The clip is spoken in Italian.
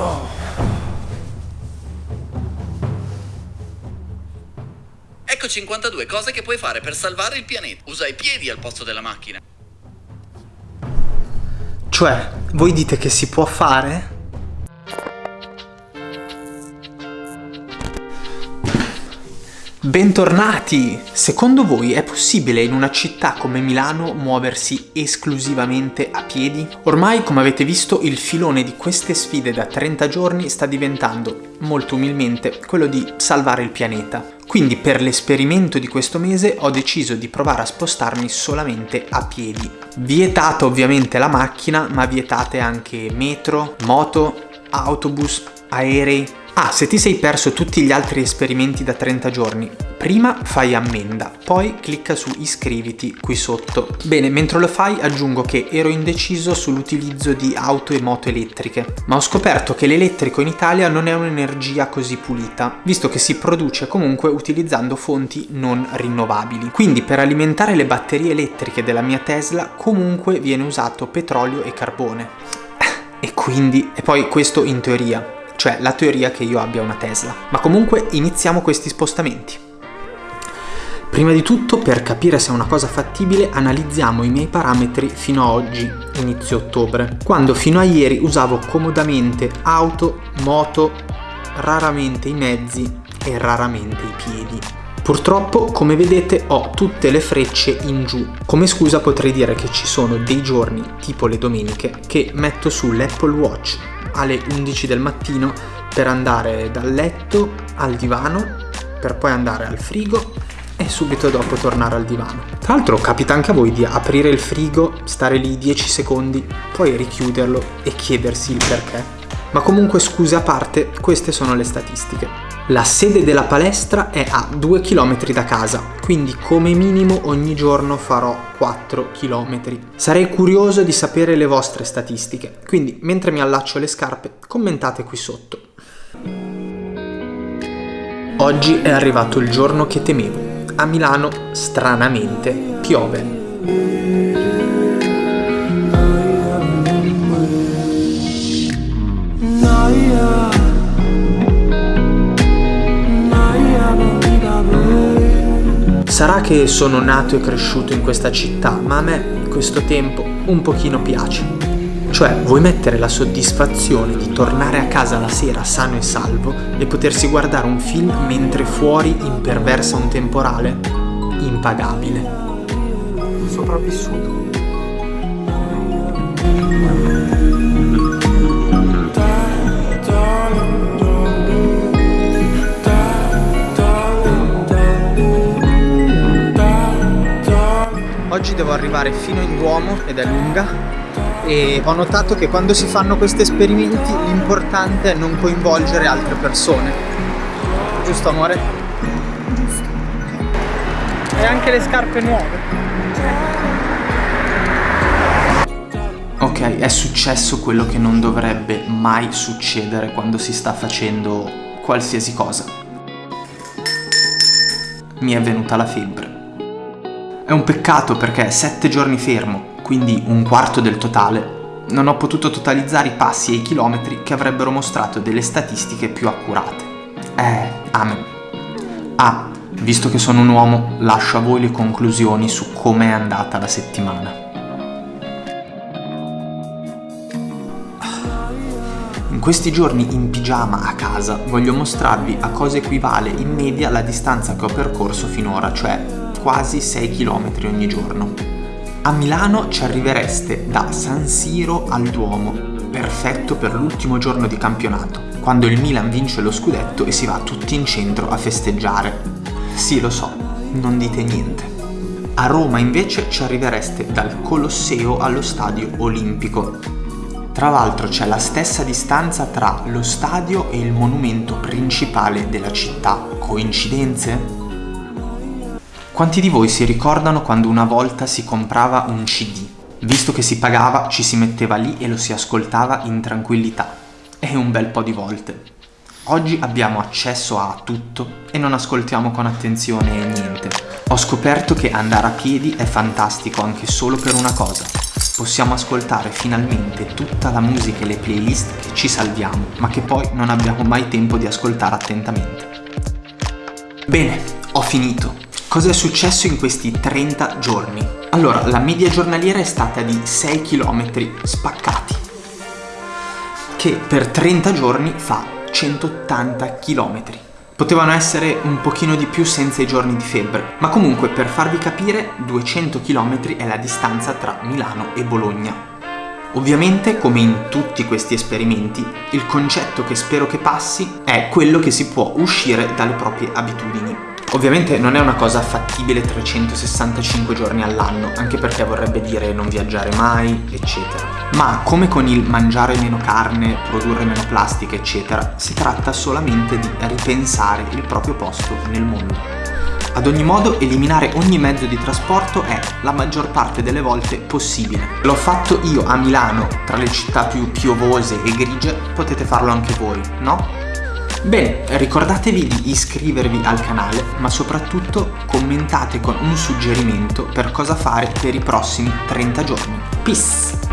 Oh. Ecco 52 cose che puoi fare per salvare il pianeta. Usa i piedi al posto della macchina. Cioè, voi dite che si può fare? Bentornati! Secondo voi è possibile in una città come Milano muoversi esclusivamente a piedi? Ormai, come avete visto, il filone di queste sfide da 30 giorni sta diventando, molto umilmente, quello di salvare il pianeta. Quindi per l'esperimento di questo mese ho deciso di provare a spostarmi solamente a piedi. Vietata ovviamente la macchina, ma vietate anche metro, moto, autobus, aerei, Ah, se ti sei perso tutti gli altri esperimenti da 30 giorni, prima fai ammenda, poi clicca su iscriviti qui sotto. Bene, mentre lo fai aggiungo che ero indeciso sull'utilizzo di auto e moto elettriche, ma ho scoperto che l'elettrico in Italia non è un'energia così pulita, visto che si produce comunque utilizzando fonti non rinnovabili. Quindi per alimentare le batterie elettriche della mia Tesla comunque viene usato petrolio e carbone. E quindi, e poi questo in teoria, cioè la teoria che io abbia una Tesla. Ma comunque iniziamo questi spostamenti. Prima di tutto, per capire se è una cosa fattibile, analizziamo i miei parametri fino a oggi, inizio ottobre, quando fino a ieri usavo comodamente auto, moto, raramente i mezzi e raramente i piedi. Purtroppo, come vedete, ho tutte le frecce in giù. Come scusa potrei dire che ci sono dei giorni, tipo le domeniche, che metto sull'Apple Watch alle 11 del mattino per andare dal letto al divano, per poi andare al frigo e subito dopo tornare al divano. Tra l'altro capita anche a voi di aprire il frigo, stare lì 10 secondi, poi richiuderlo e chiedersi il perché. Ma comunque scuse a parte, queste sono le statistiche. La sede della palestra è a 2 km da casa, quindi come minimo ogni giorno farò 4 km. Sarei curioso di sapere le vostre statistiche, quindi mentre mi allaccio le scarpe commentate qui sotto. Oggi è arrivato il giorno che temevo. A Milano, stranamente, piove. Sarà che sono nato e cresciuto in questa città, ma a me questo tempo un pochino piace. Cioè, vuoi mettere la soddisfazione di tornare a casa la sera sano e salvo e potersi guardare un film mentre fuori imperversa un temporale? Impagabile. Sopravvissuto. Oggi devo arrivare fino in Duomo ed è lunga e ho notato che quando si fanno questi esperimenti l'importante è non coinvolgere altre persone. Giusto amore? Giusto. E anche le scarpe nuove. Ok, è successo quello che non dovrebbe mai succedere quando si sta facendo qualsiasi cosa. Mi è venuta la febbre. È un peccato perché sette giorni fermo, quindi un quarto del totale, non ho potuto totalizzare i passi e i chilometri che avrebbero mostrato delle statistiche più accurate. Eh, amen. Ah, visto che sono un uomo, lascio a voi le conclusioni su come è andata la settimana. In questi giorni in pigiama a casa voglio mostrarvi a cosa equivale in media la distanza che ho percorso finora, cioè quasi 6 km ogni giorno. A Milano ci arrivereste da San Siro al Duomo, perfetto per l'ultimo giorno di campionato, quando il Milan vince lo scudetto e si va tutti in centro a festeggiare. Sì, lo so, non dite niente. A Roma invece ci arrivereste dal Colosseo allo Stadio Olimpico. Tra l'altro c'è la stessa distanza tra lo stadio e il monumento principale della città. Coincidenze? Quanti di voi si ricordano quando una volta si comprava un CD? Visto che si pagava, ci si metteva lì e lo si ascoltava in tranquillità. E un bel po' di volte. Oggi abbiamo accesso a tutto e non ascoltiamo con attenzione niente. Ho scoperto che andare a piedi è fantastico anche solo per una cosa, possiamo ascoltare finalmente tutta la musica e le playlist che ci salviamo, ma che poi non abbiamo mai tempo di ascoltare attentamente. Bene, ho finito. Cosa è successo in questi 30 giorni? Allora, la media giornaliera è stata di 6 km spaccati, che per 30 giorni fa 180 km. Potevano essere un pochino di più senza i giorni di febbre, ma comunque per farvi capire 200 km è la distanza tra Milano e Bologna. Ovviamente, come in tutti questi esperimenti, il concetto che spero che passi è quello che si può uscire dalle proprie abitudini. Ovviamente non è una cosa fattibile 365 giorni all'anno, anche perché vorrebbe dire non viaggiare mai, eccetera. Ma come con il mangiare meno carne, produrre meno plastica, eccetera, si tratta solamente di ripensare il proprio posto nel mondo. Ad ogni modo, eliminare ogni mezzo di trasporto è, la maggior parte delle volte, possibile. L'ho fatto io a Milano, tra le città più piovose e grigie, potete farlo anche voi, no? Bene, ricordatevi di iscrivervi al canale, ma soprattutto commentate con un suggerimento per cosa fare per i prossimi 30 giorni. Peace!